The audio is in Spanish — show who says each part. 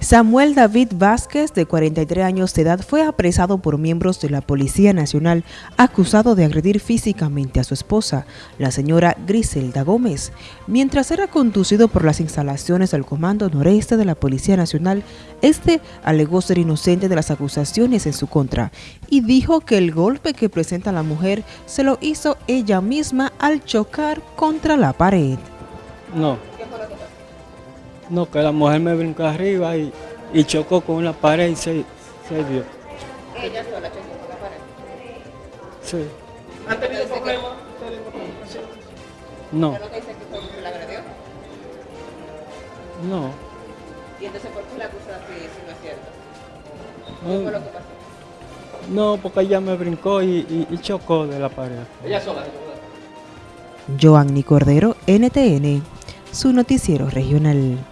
Speaker 1: Samuel David Vázquez, de 43 años de edad, fue apresado por miembros de la Policía Nacional acusado de agredir físicamente a su esposa, la señora Griselda Gómez, mientras era conducido por las instalaciones del Comando Noreste de la Policía Nacional. Este alegó ser inocente de las acusaciones en su contra y dijo que el golpe que presenta la mujer se lo hizo ella misma al chocar contra la pared.
Speaker 2: No. No, que la mujer me brincó arriba y, y chocó con una pared y se, se dio.
Speaker 3: ¿Ella sola chocó con la pared?
Speaker 2: Sí.
Speaker 4: ¿Han tenido problemas?
Speaker 2: No,
Speaker 3: ¿Usted lo que dice que la agredió?
Speaker 2: no.
Speaker 3: Y entonces, ¿por qué la acusa así si no es cierto?
Speaker 2: No.
Speaker 3: ¿Qué fue lo que pasó?
Speaker 2: No, porque ella me brincó y, y- y chocó de la pared.
Speaker 4: Ella sola.
Speaker 1: Joanny Cordero, NTN, su noticiero regional.